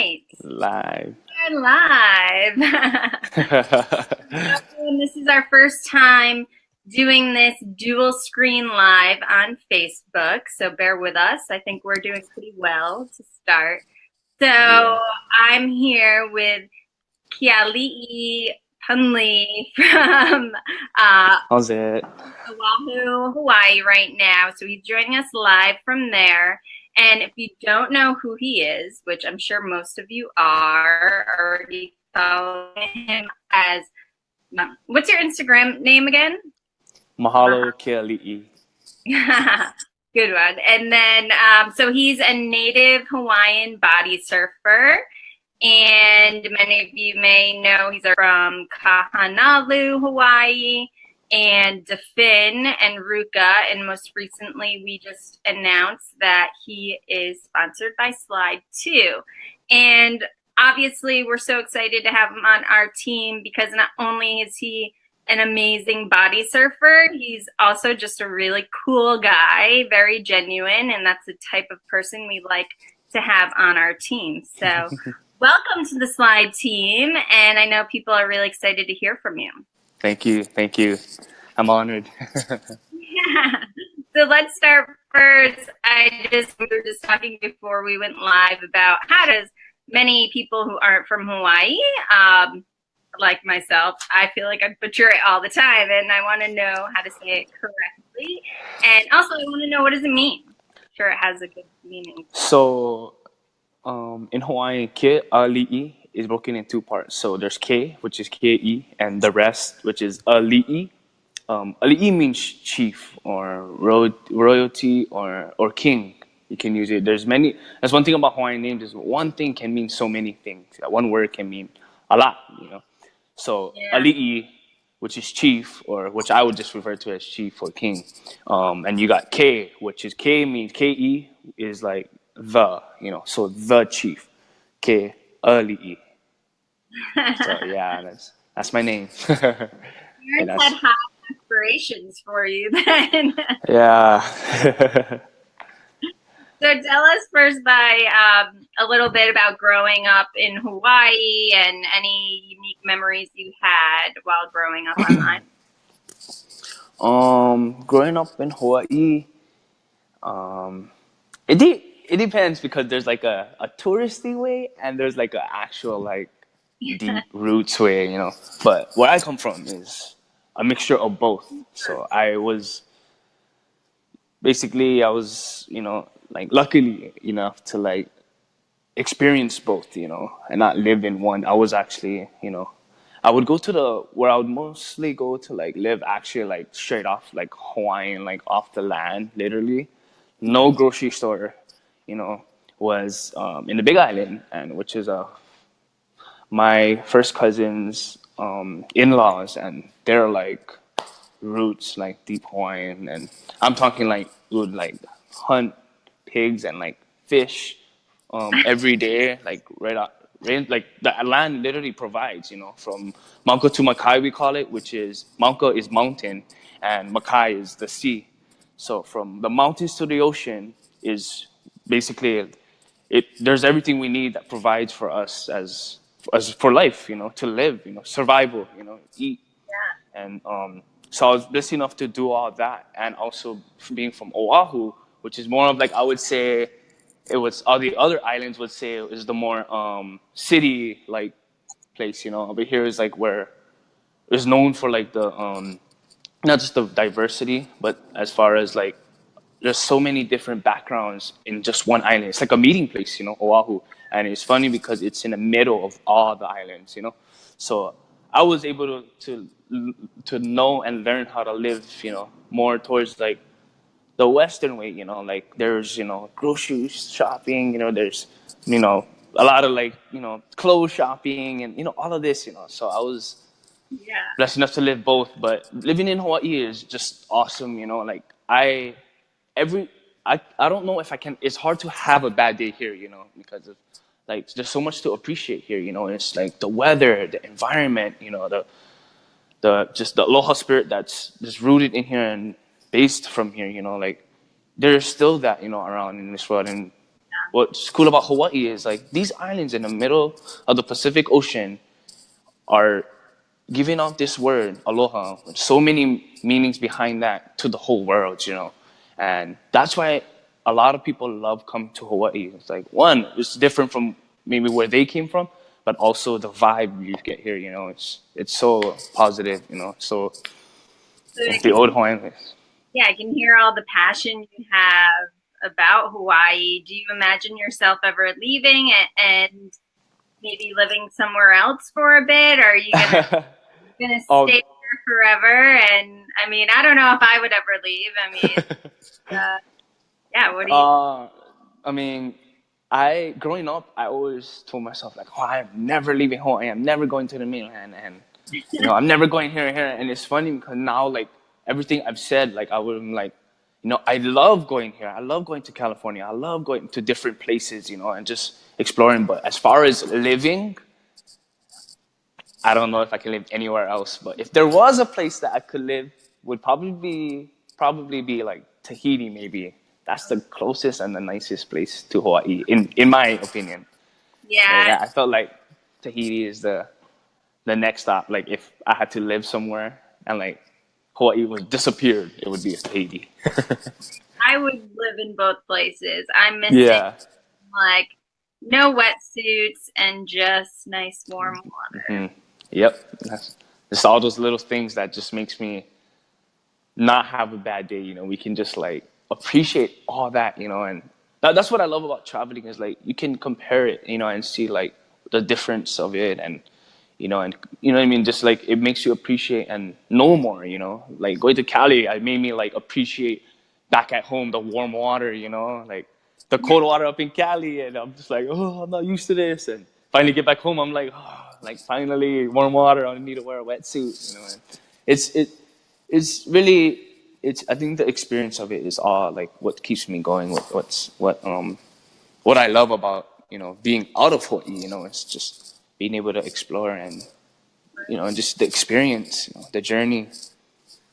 right. Live. We're live. this is our first time doing this dual screen live on Facebook, so bear with us. I think we're doing pretty well to start. So yeah. I'm here with Keali'i Punley from uh, How's it? Oahu, Hawaii right now. So he's joining us live from there. And if you don't know who he is, which I'm sure most of you are already following him as, what's your Instagram name again? Mahalo Keali'i. Good one. And then, um, so he's a native Hawaiian body surfer. And many of you may know he's from Kahanalu, Hawaii and Da Fin and Ruka. And most recently, we just announced that he is sponsored by Slyde 2. And obviously, we're so excited to have him on our team because not only is he an amazing body surfer, he's also just a really cool guy, very genuine. And that's the type of person we like to have on our team. So, welcome to the Slyde team. And I know people are really excited to hear from you. Thank you. Thank you. I'm honored. yeah. So let's start first. I just, we were just talking before we went live about how does many people who aren't from Hawaii, um, like myself, I feel like I butcher it all the time and I want to know how to say it correctly. And also I want to know what does it mean? I'm sure it has a good meaning. So um, in Hawaiian, ke ali'i is broken in two parts. So there's K, which is K-E, and the rest, which is Ali'i. Um, Ali'i means chief or ro royalty or, or king. You can use it. There's many, that's one thing about Hawaiian names is one thing can mean so many things. One word can mean a lot, you know. So yeah. Ali'i, which is chief, or which I would just refer to as chief or king. Um, and you got K, which is K means K-E is like the, you know, so the chief. K Ali'i. so yeah, that's that's my name. Parents had high aspirations for you then. yeah. so tell us first by um, a little bit about growing up in Hawaii and any unique memories you had while growing up online. Um, growing up in Hawaii, um, it did it depends because there's like a, a touristy way and there's like an actual like deep roots way, you know. But where I come from is a mixture of both. So I was basically I was, you know, like luckily enough to like experience both, you know, and not live in one. I was actually, you know, I would go to the where I would mostly go to like live actually like straight off like Hawaiian, like off the land, literally. No grocery store, you know, was um, in the Big Island, and which is uh, my first cousin's um, in-laws, and they're like roots, like deep Hawaiian, and I'm talking like would like hunt pigs and like fish um, every day, like right. Right, like the land literally provides, you know, from Mauka to Makai we call it, which is Mauka is mountain and Makai is the sea. So from the mountains to the ocean is basically it there's everything we need that provides for us as as for life you know to live you know survival you know eat yeah. and um so i was blessed enough to do all that and also being from oahu which is more of like i would say it was all the other islands would say is the more um city like place you know over here is like where it's known for like the um not just the diversity but as far as like there's so many different backgrounds in just one island. It's like a meeting place, you know, Oahu. And it's funny because it's in the middle of all the islands, you know. So I was able to to to know and learn how to live, you know, more towards like the Western way, you know, like there's, you know, grocery shopping, you know, there's, you know, a lot of like, you know, clothes shopping and, you know, all of this, you know. So I was yeah. blessed enough to live both. But living in Hawaii is just awesome, you know, like I every I, I don't know if I can it's hard to have a bad day here, you know, because of like there's so much to appreciate here, you know. It's like the weather, the environment, you know, the the just the aloha spirit that's just rooted in here and based from here, you know, like there's still that, you know, around in this world and what's cool about Hawaii is like these islands in the middle of the Pacific Ocean are giving out this word aloha so many meanings behind that to the whole world you know and that's why a lot of people love coming to hawaii it's like one it's different from maybe where they came from but also the vibe you get here you know it's it's so positive you know so, So it's the old hawaiian yeah, I can hear all the passion you have about Hawaii. Do you imagine yourself ever leaving and, and maybe living somewhere else for a bit? Or are you gonna, gonna oh, stay Oh. Forever? And I mean, I don't know if I would ever leave. I mean, uh, yeah. What do you? Uh, I mean, I growing up, I always told myself like, "Oh, I'm never leaving Hawaii. I'm never going to the mainland, and you know, I'm never going here and here." And it's funny because now, like everything I've said, like I would like, you know, I love going here. I love going to California. I love going to different places, you know, and just exploring. But as far as living, I don't know if I can live anywhere else. But if there was a place that I could live, would probably be probably be like Tahiti, maybe. That's the closest and the nicest place to Hawaii, in in my opinion. So, yeah, yeah, I felt like Tahiti is the the next stop. Like if I had to live somewhere and like Hawaii was disappeared, it would be Tahiti. I would live in both places. I miss yeah. like no wetsuits and just nice warm water. Mm. Yep. That's, it's all those little things that just makes me not have a bad day. You know, we can just like appreciate all that. You know, and that, that's what I love about traveling is like you can compare it. You know, and see like the difference of it, and you know, and you know what I mean. Just like it makes you appreciate and know more. You know, like going to Cali, it made me like appreciate back at home the warm water. You know, like the cold water up in Cali, and I'm just like, oh, I'm not used to this. And finally get back home, I'm like, oh, like finally warm water. I don't need to wear a wetsuit. You know, and it's it, it's really, it's. I think the experience of it is all like what keeps me going. What, what's what um, what I love about you know being out of Hawaii. You know, it's just being able to explore and you know, and just the experience, you know, the journey.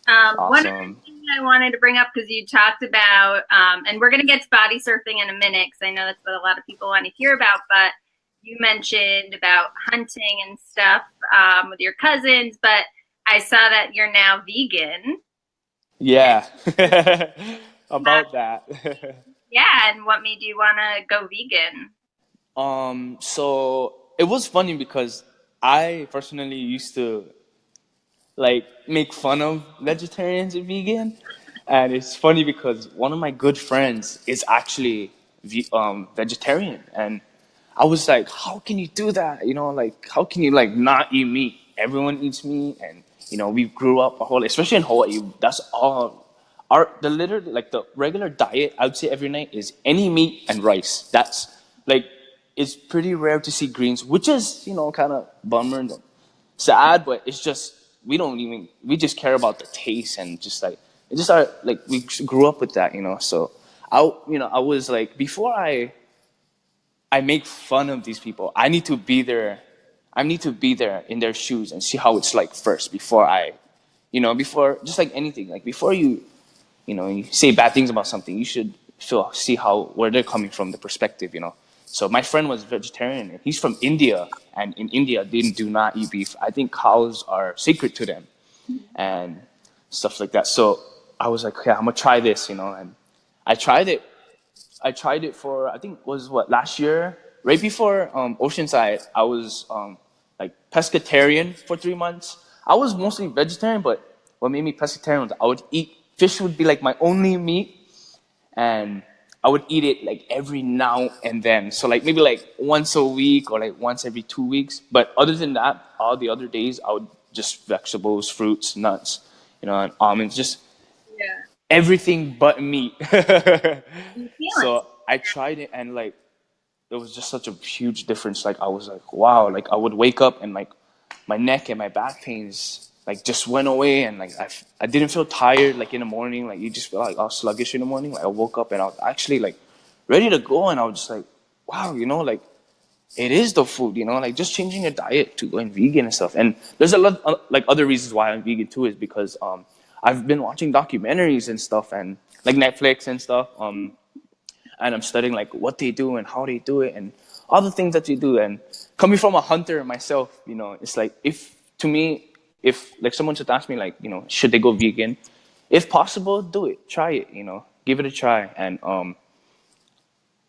Um, One other Awesome. thing I wanted to bring up because you talked about, um, and we're going to get to body surfing in a minute because I know that's what a lot of people want to hear about. But you mentioned about hunting and stuff um, with your cousins, but I saw that you're now vegan. Yeah, about that. Yeah, and what made you want to go vegan? Um, so it was funny because I personally used to like make fun of vegetarians and vegan, and it's funny because one of my good friends is actually um, vegetarian, and I was like, how can you do that? You know, like how can you like not eat meat? Everyone eats meat, and you know we grew up a whole, especially in Hawaii. That's all. Our the literally like the regular diet I would say every night is any meat and rice. That's like it's pretty rare to see greens, which is you know kind of bummer and sad, but it's just we don't even we just care about the taste and just like it just our like we grew up with that, you know. So I you know I was like before I I make fun of these people, I need to be there. I need to be there in their shoes and see how it's like first before I, you know, before just like anything, like before you, you know, you say bad things about something, you should feel see how where they're coming from, the perspective, you know. So my friend was vegetarian. He's from India, and in India they do not eat beef. I think cows are sacred to them, and stuff like that. So I was like, okay, I'm gonna try this, you know, and I tried it. I tried it for I think was what last year, right before um, Oceanside. I was um, like pescatarian for three months. I was mostly vegetarian, but what made me pescatarian was I would eat fish would be like my only meat, and I would eat it like every now and then. So like maybe like once a week or like once every two weeks. But other than that, all the other days I would just vegetables, fruits, nuts, you know, and almonds, just. Everything but meat. You feel it. so I tried it and like it was just such a huge difference. Like I was like, wow, like I would wake up and like my neck and my back pains like just went away and like I, f- I didn't feel tired like in the morning. Like you just feel like I was sluggish in the morning. Like I woke up and I was actually like ready to go and I was just like, wow, you know, like it is the food, you know, like just changing your diet to going vegan and stuff. And there's a lot uh, like other reasons why I'm vegan too is because um I've been watching documentaries and stuff and like Netflix and stuff. Um and I'm studying like what they do and how they do it and all the things that they do. And coming from a hunter myself, you know, it's like if to me, if like someone should ask me like, you know, should they go vegan? If possible, do it. Try it. You know, give it a try. And um,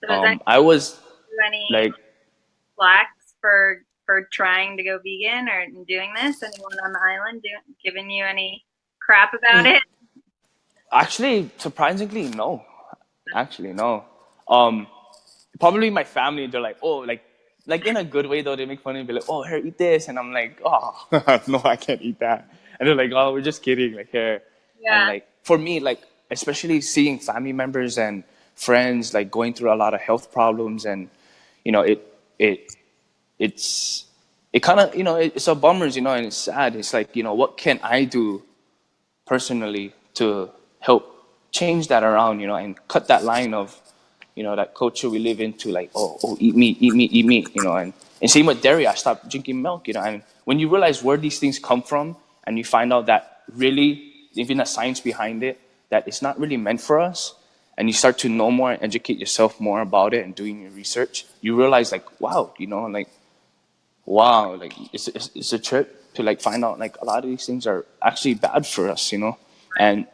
So um I was like flax for for trying to go vegan or doing this? Anyone on the island do, giving you any crap about Mm. it? Actually, surprisingly, no. Actually, no. Um, probably my family. They're like, oh, like, like in a good way though. They make fun of me, be like, oh, here, eat this, and I'm like, oh, no, I can't eat that. And they're like, oh, we're just kidding, like here. Yeah. And like for me, like especially seeing family members and friends like going through a lot of health problems, and you know, it it it's it kind of you know it's a bummers, you know, and it's sad. It's like you know, what can I do personally to help change that around, you know, and cut that line of, you know, that culture we live into, like, oh, oh, eat meat, eat meat, eat meat, you know, and, and same with dairy, I stopped drinking milk, you know, and when you realize where these things come from and you find out that really, even the science behind it, that it's not really meant for us, and you start to know more and educate yourself more about it and doing your research, you realize like, wow, you know, like, wow, like it's, it's, it's a trip to like find out like a lot of these things are actually bad for us, you know? And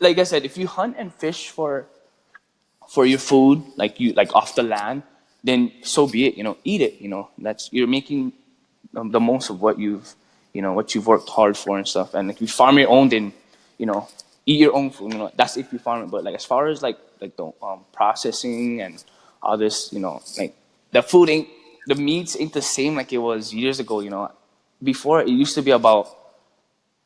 like I said, if you hunt and fish for for your food, like you like off the land, then so be it. You know, eat it. You know, that's you're making um, the most of what you've you know what you've worked hard for and stuff. And if you farm your own, then you know eat your own food. You know, that's if you farm it. But like as far as like like the um, processing and all this, you know, like the food ain't the meats ain't the same like it was years ago. You know, before it used to be about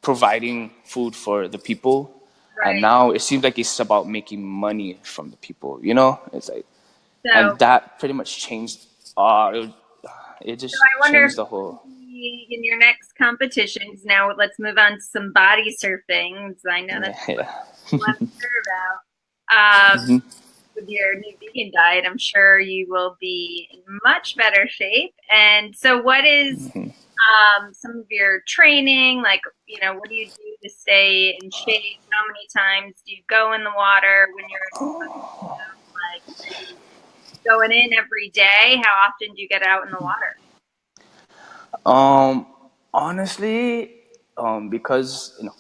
providing food for the people Right. and now it seems like it's about making money from the people you know it's like So, and that pretty much changed uh it, it just So I wonder changed the whole in your next competitions, now let's move on to some body surfing. I know that's yeah, what I'm sure about. Um, Mhm. with your new vegan diet, I'm sure you will be in much better shape. And so, what is Mhm. Um, some of your training? Like, you know, what do you do to stay in shape? How many times do you go in the water when you're like going in every day? How often do you get out in the water? um honestly um because you know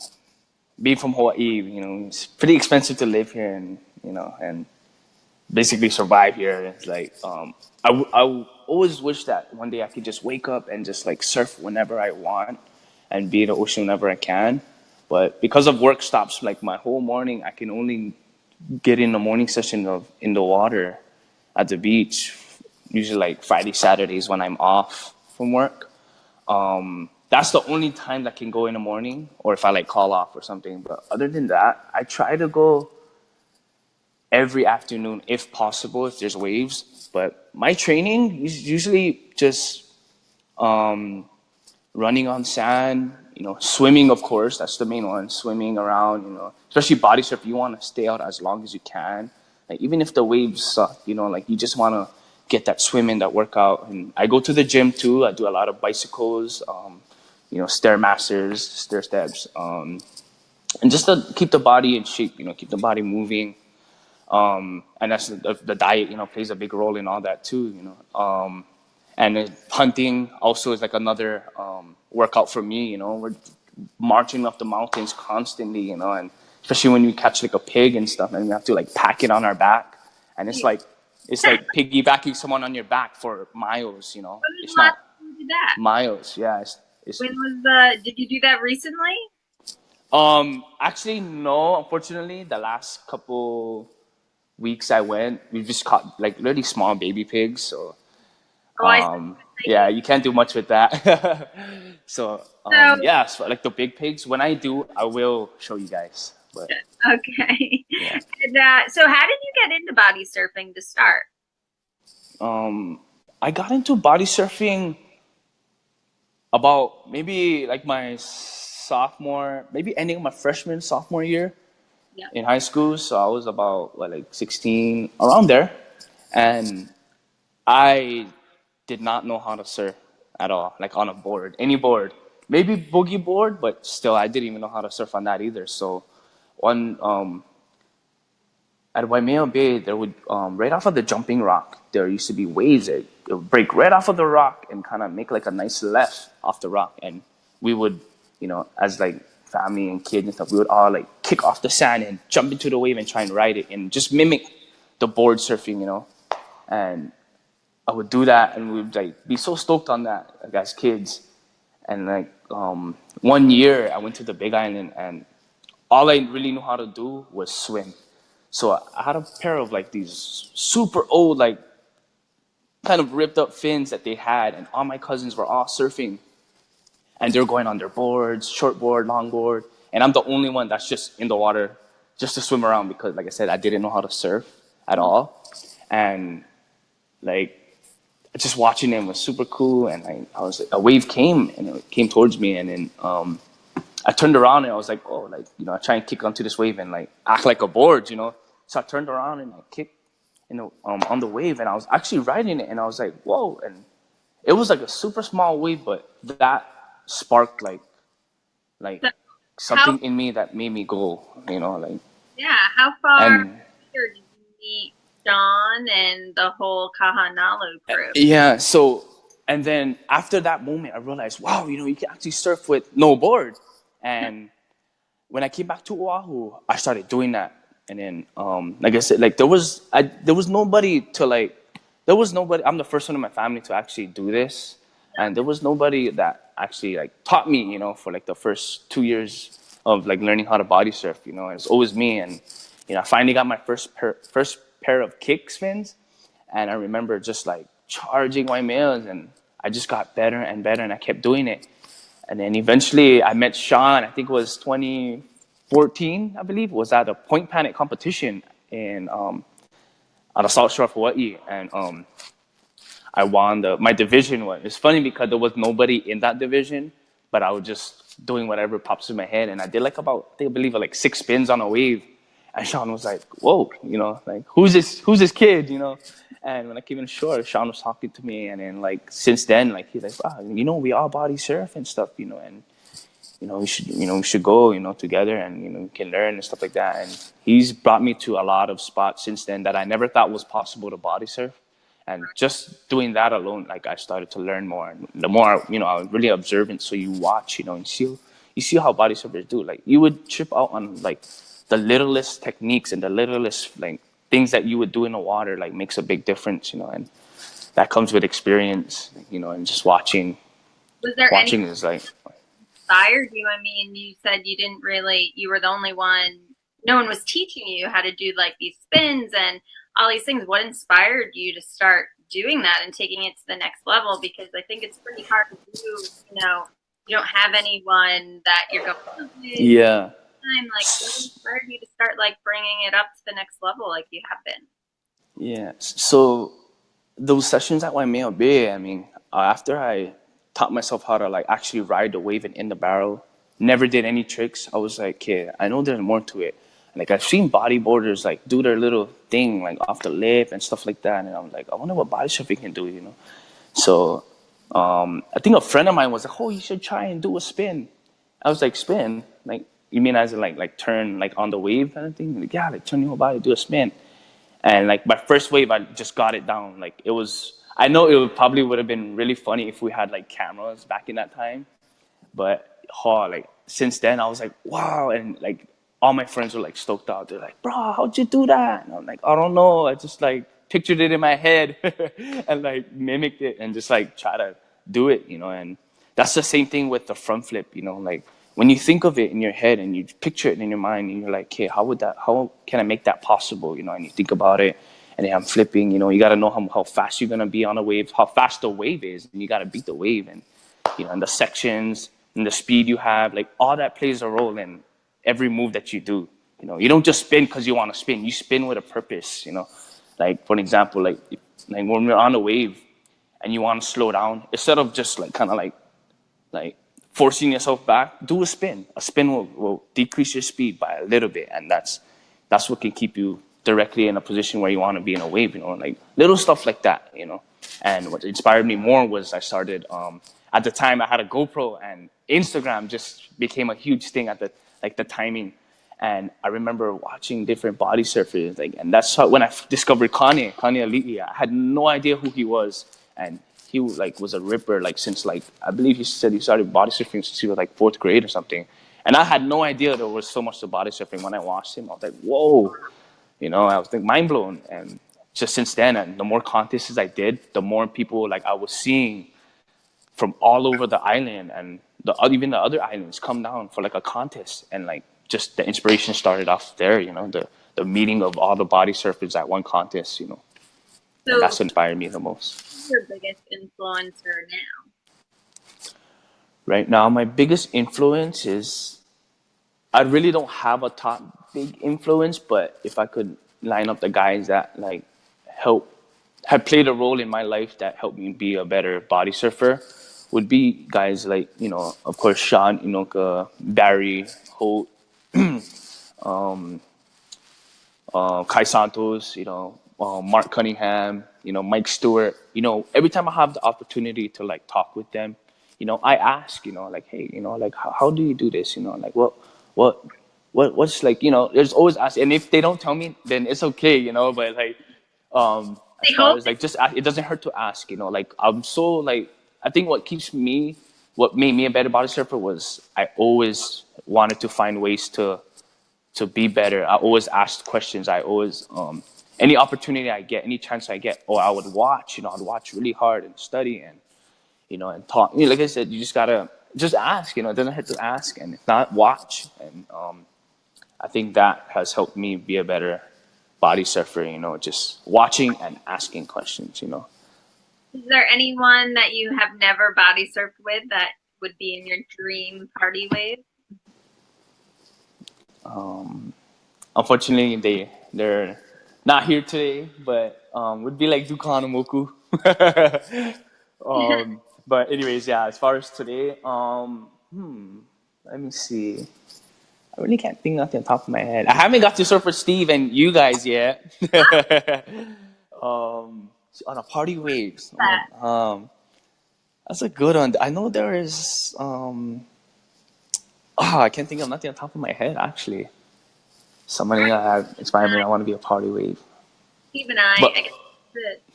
being from hawaii you know it's pretty expensive to live here and you know and basically survive here it's like um I, I always wish that one day i could just wake up and just like surf whenever i want and be in the ocean whenever i can but because of work stops like my whole morning i can only get in the morning session of in the water at the beach usually like friday saturdays when i'm off from work um, that's the only time that can go in the morning or if I like call off or something. But other than that, I try to go every afternoon if possible, if there's waves. But my training is usually just um, running on sand, you know, swimming, of course, that's the main one, swimming around, you know, especially body surf, you want to stay out as long as you can. Like, even if the waves suck, you know, like you just want to get that swim in, that workout. And I go to the gym too. I do a lot of bicycles, um, you know, stairmasters, stair steps, um, and just to keep the body in shape, you know, keep the body moving. Um, and that's the, the diet, you know, plays a big role in all that too, you know. Um, and hunting also is like another um, workout for me, you know. We're marching up the mountains constantly, you know, and especially when you catch like a pig and stuff, and we have to like pack it on our back, and it's like it's like piggybacking someone on your back for miles, you know. It's not time you did that? miles, yeah. It's, it's When was the? Did you do that recently? um actually no, unfortunately, the last couple weeks I went, we just caught like really small baby pigs, so Oh, um, yeah, you can't do much with that. so um, So- yeah, so like the big pigs. When I do, I will show you guys. But Okay. Yeah. And, uh, so, how did you get into body surfing to start? um, I got into body surfing about maybe like my sophomore, maybe ending of my freshman sophomore year Yeah. in high school. So I was about what, like 16, around there, and I did not know how to surf at all, like on a board, any board. Maybe boogie board, but still, I didn't even know how to surf on that either. So, one um, at Waimea Bay, there would um, right off of the jumping rock, there used to be waves that it would break right off of the rock and kind of make like a nice left off the rock, and we would, you know, as like family and kids and stuff, we would all like kick off the sand and jump into the wave and try and ride it and just mimic the board surfing, you know, and I would do that and we would like be so stoked on that like, as kids, and like um, one year I went to the Big Island and all I really knew how to do was swim. So I had a pair of like these super old, like kind of ripped up fins that they had, and all my cousins were all surfing. And they're going on their boards, short board, long board, and I'm the only one that's just in the water just to swim around because, like I said, I didn't know how to surf at all. And like just watching them was super cool. And I, I was a wave came and it came towards me, and then um, I turned around and I was like, oh, like you know, I try and kick onto this wave and like act like a board, you know. So I turned around and I kicked, you know, um, on the wave, and I was actually riding it, and I was like, whoa! And it was like a super small wave, but that sparked like, like something how, in me that made me go, you know, like. Yeah. How far and, did you meet John and the whole Kahanalu crew? Yeah. So, and then after that moment, I realized, wow, you know, you can actually surf with no board, and when I came back to Oahu, I started doing that and then um, like I said, like there was I there was nobody to like there was nobody. I'm the first one in my family to actually do this, and there was nobody that actually like taught me. You know, for like the first two years of like learning how to body surf. You know, it's always me, and you know, I finally got my first pair, first pair of kick fins, and I remember just like charging Waimeas, and I just got better and better, and I kept doing it. And then eventually I met Sean, I think it was 2014, I believe, was at a point panic competition in um, at the South Shore of Hawaii, and um, I won the my division one. It's funny because there was nobody in that division, but I was just doing whatever pops in my head, and I did like about I, think, I believe like six spins on a wave, and Sean was like, "Whoa, you know, like who's this? Who's this kid? You know?" And when I came in shore, Sean was talking to me, and then like since then, like he's like, "Wow, you know, we all body surf and stuff, you know," and you know, we should, you know, we should go, you know, together and, you know, we can learn and stuff like that. And he's brought me to a lot of spots since then that I never thought was possible to body surf. And just doing that alone, like I started to learn more. And the more, you know, I was really observant. So you watch, you know, and see, you see how body surfers do. Like you would trip out on like the littlest techniques and the littlest like things that you would do in the water, like makes a big difference, you know, and that comes with experience, you know, and just watching. Was there watching any- is like inspired you? I mean, you said you didn't really, you were the only one, no one was teaching you how to do like these spins and all these things. What inspired you to start doing that and taking it to the next level? Because I think it's pretty hard to do, you know, you don't have anyone that you're going. Yeah. Time. Like, what inspired you to start like bringing it up to the next level like you have been? Yeah. So those sessions at Waimea Bay, I mean, uh, after I taught myself how to like actually ride the wave and in the barrel. Never did any tricks. I was like, okay, I know there's more to it. Like I've seen bodyboarders like do their little thing like off the lip and stuff like that, and I'm like, I wonder what body surfing can do, you know. So um, I think a friend of mine was like, oh, you should try and do a spin. I was like, spin? Like you mean as in like like turn like on the wave kind of thing? Like yeah, like turn your body, do a spin. And like my first wave, I just got it down. Like it was I know it would probably would have been really funny if we had like cameras back in that time, but oh, like since then I was like, wow, and like all my friends were like stoked out. They're like, bro, how'd you do that? And I'm like, I don't know. I just like pictured it in my head and like mimicked it and just like try to do it, you know. And that's the same thing with the front flip, you know. Like when you think of it in your head and you picture it in your mind, and you're like, okay, how would that? How can I make that possible? You know, and you think about it and then I'm flipping. You know, you got to know how, how fast you're gonna be on a wave, how fast the wave is, and you got to beat the wave, and you know, and the sections and the speed you have, like all that plays a role in every move that you do. You know, you don't just spin because you want to spin. You spin with a purpose. You know, like for an example, like like when you're on a wave and you want to slow down, instead of just like kind of like like forcing yourself back, do a spin. A spin will, will decrease your speed by a little bit, and that's that's what can keep you directly in a position where you want to be in a wave, you know, like little stuff like that, you know. And what inspired me more was I started, um, at the time I had a GoPro and Instagram just became a huge thing at the, like the timing. And I remember watching different body surfers, like, and that's how, when I discovered Kanye, Kanye Aliti. I had no idea who he was, and he like was a ripper, like since like I believe he said he started body surfing since he was like fourth grade or something. And I had no idea there was so much to body surfing. When I watched him, I was like, whoa, you know, I was like mind blown. And just since then, and the more contests I did, the more people like I was seeing from all over the island and the even the other islands come down for like a contest and like just the inspiration started off there, you know, the, the meeting of all the body surfers at one contest, you know. So that's what inspired me the most. Who's your biggest influencer now? Right now, my biggest influence is I really don't have a top big influence, but if I could line up the guys that like help have played a role in my life that helped me be a better body surfer would be guys like, you know, of course, Sean Inoka, Barry Holt, um, uh, Kai Santos, you know, uh, Mark Cunningham, you know, Mike Stewart. You know, every time I have the opportunity to like talk with them, you know, I ask, you know, like, hey, you know, like, how, how do you do this? You know, like, what, what, what, what's like, you know, there's always ask, and if they don't tell me, then it's okay, you know, but like, um, as far as like, just it doesn't hurt to ask, you know, like, I'm so like, I think what keeps me what made me a better body surfer was I always wanted to find ways to to be better. I always asked questions. I always um, any opportunity I get, any chance I get, or I would watch. You know, I'd watch really hard and study and you know and talk. You know, like I said, you just gotta just ask. You know, it doesn't hurt to ask, and not, watch. And um, I think that has helped me be a better body surfer. You know, just watching and asking questions. You know. Is there anyone that you have never body surfed with that would be in your dream party wave? Um, unfortunately, they they're not here today, but um, would be like Duke Kahanamoku. um, but anyways, yeah. As far as today, um, hmm, let me see. I really can't think off the top of my head. I haven't got to surf with Steve and you guys yet. um, on a party waves. Um, that's a good one. I know there is. Um, oh, I can't think of nothing on top of my head actually. Somebody that have inspired me. I want to be a party wave. Steve and I. But, I guess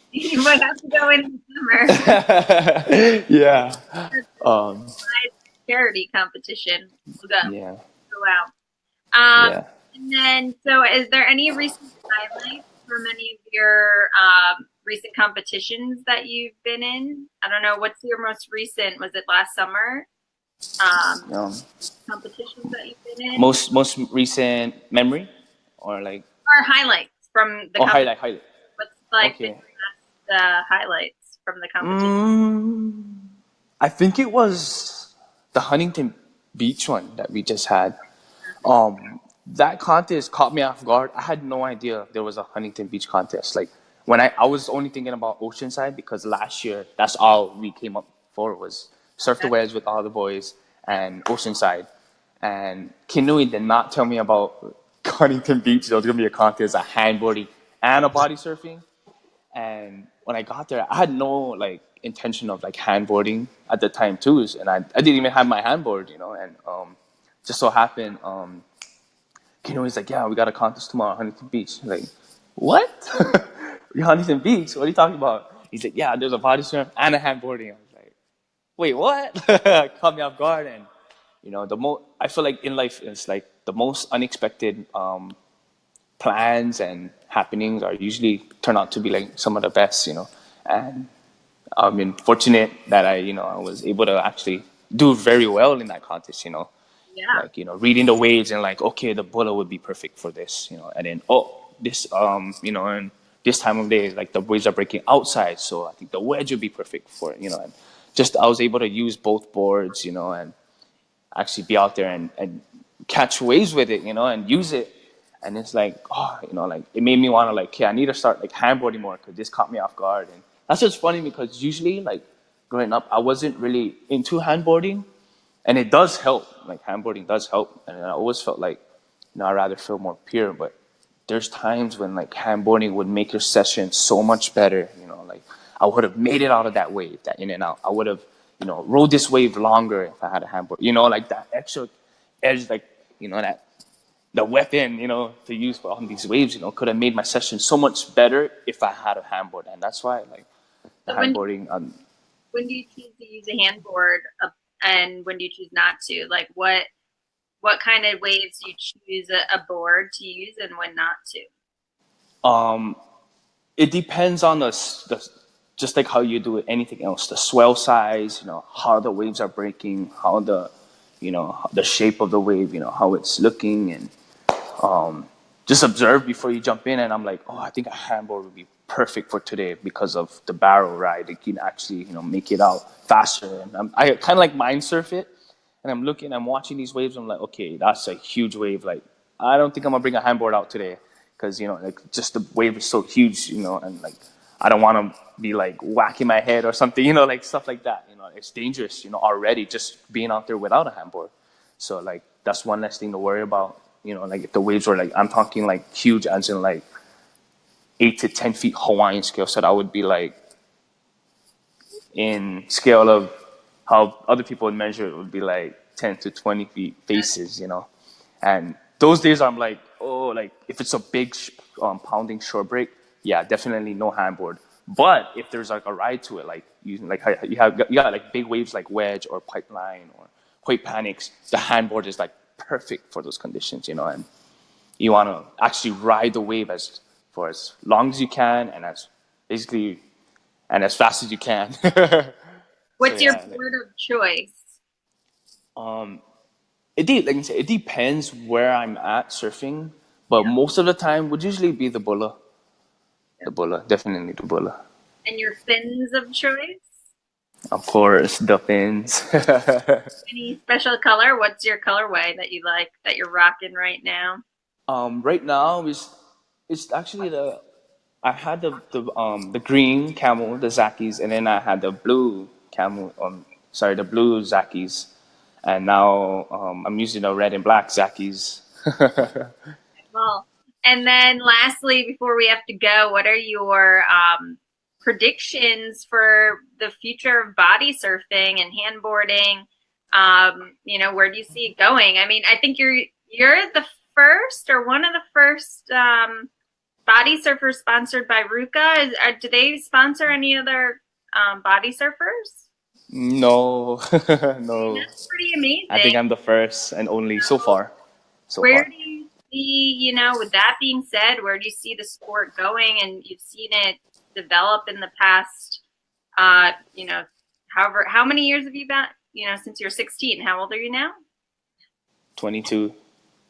you might have to go in the summer. yeah. Um, charity competition. We'll go. Yeah. Go out. Um, yeah. And then, so is there any recent highlights from any of your um, recent competitions that you've been in? I don't know. What's your most recent? Was it last summer? Um, um competitions that you've been in. Most most recent memory, or like. Or highlights from the. Oh, highlight, highlight. What's like okay. the uh, highlights from the competition? Mm, I think it was the Huntington Beach one that we just had. Um, that contest caught me off guard. I had no idea there was a Huntington Beach contest. Like when I, I was only thinking about Oceanside because last year that's all we came up for was surf the Waves with all the boys and Oceanside. And Kinui did not tell me about Huntington Beach. There was gonna be a contest, a handboarding and a body surfing. And when I got there, I had no like intention of like handboarding at the time too. And I, I didn't even have my handboard, you know, and um, just so happened, um, Kinui's like, yeah, we got a contest tomorrow Huntington Beach. I'm like, what? Huntington Beach. What are you talking about? He said, yeah, there's a body surf and a handboarding. I was like, wait, what? Caught me off guard. And, you know, the most, I feel like in life, it's like the most unexpected um, plans and happenings are usually turn out to be like some of the best, you know. And I've been fortunate that I, you know, I was able to actually do very well in that contest, you know. Yeah. Like, you know, reading the waves and like, okay, the bullet would be perfect for this, you know, and then, oh, this, um, you know, and this time of day, like the waves are breaking outside, so I think the wedge would be perfect for it, you know. And just I was able to use both boards, you know, and actually be out there and, and catch waves with it, you know, and use it. And it's like, oh, you know, like it made me want to like, okay, I need to start like handboarding more because this caught me off guard. And that's just funny because usually like growing up, I wasn't really into handboarding, and it does help. Like handboarding does help, and I always felt like, you know, I'd rather feel more pure, but there's times when like handboarding would make your session so much better. You know, like I would have made it out of that wave, that in and out. I would have, you know, rode this wave longer if I had a handboard. You know, like that extra edge, like you know that the weapon, you know, to use for on these waves, you know, could have made my session so much better if I had a handboard, and that's why like the So when- handboarding. Um, When do you choose to use a handboard, uh, and when do you choose not to? Like what what kind of waves you choose a, board to use, and when not to? Um, it depends on the, the just like how you do anything else, the swell size, you know, how the waves are breaking, how the, you know, the shape of the wave, you know, how it's looking, and um, just observe before you jump in. And I'm like, oh, I think a handboard would be perfect for today because of the barrel ride. It can actually, you know, make it out faster. And I'm, I kind of like mind surf it, and I'm looking, I'm watching these waves. I'm like, okay, that's a huge wave. Like, I don't think I'm gonna bring a handboard out today because you know, like just the wave is so huge, you know, and like I don't want to be like whacking my head or something, you know, like stuff like that. You know, it's dangerous, you know, already just being out there without a handboard. So like that's one less thing to worry about. You know, like if the waves were like I'm talking like huge, as in like eight to ten feet Hawaiian scale, so that would be like in scale of how other people would measure it would be like 10 to 20 feet faces, you know. And those days I'm like, oh, like if it's a big um, pounding short break, yeah, definitely no handboard. But if there's like a ride to it, like you like you have you got like big waves like wedge or pipeline or quake panics, the handboard is like perfect for those conditions, you know. And you want to actually ride the wave as for as long as you can and as basically and as fast as you can. What's your yeah, like- board of choice? Um, it de- like I said, it depends where I'm at surfing, but most of the time would usually be the bulla. The bulla, definitely the bulla. And your fins of choice? Of course, the fins. Any special color? What's your colorway that you like that you're rocking right now? um, right now is it's actually the I had the the um the green camel, the Zakis, and then I had the blue camel. Um, sorry, the blue Zakis, and now um, I'm using the red and black Zakis. Well, and then lastly, before we have to go, what are your um, predictions for the future of body surfing and handboarding? Um, you know, where do you see it going? I mean, I think you're you're the first or one of the first um, body surfers sponsored by Ruka. Is, are, do they sponsor any other um, body surfers? No, no. That's pretty amazing. I think I'm the first and only so far. So where far. do you see, you know, with that being said, where do you see the sport going? And you've seen it develop in the past, uh, you know, however, how many years have you been, you know, since you're 16? How old are you now? 22.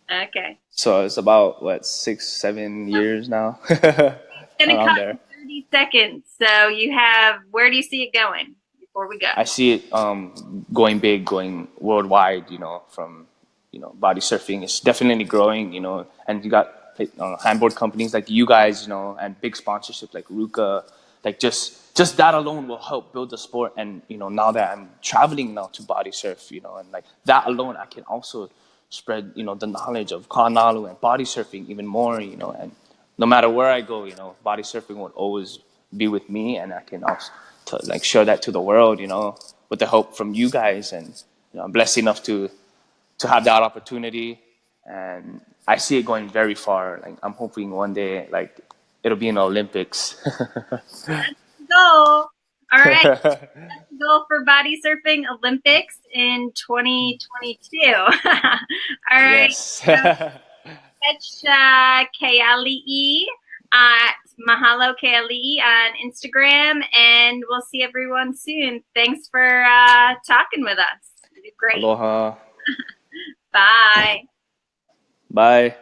Okay. So it's about what six, seven years now. It's going to cut there. 30 seconds. So you have, where do you see it going we go? I see it um, going big, going worldwide. You know, from you know body surfing is definitely growing. You know, and you got uh, handboard companies like you guys. You know, and big sponsorships like Ruka. Like just just that alone will help build the sport. And you know, now that I'm traveling now to body surf, you know, and like that alone, I can also spread you know the knowledge of Kanalu and body surfing even more. You know, and no matter where I go, you know, body surfing will always be with me, and I can also to, like share that to the world. You know, with the help from you guys, and you know, I'm blessed enough to to have that opportunity, and I see it going very far. Like I'm hoping one day, like it'll be in the Olympics. Go. All right. go for body surfing Olympics in 2022. All right. yes. catch uh, Mahalo Keali'i on Instagram, and we'll see everyone soon. Thanks for uh, talking with us. Great. Aloha. Bye. Bye.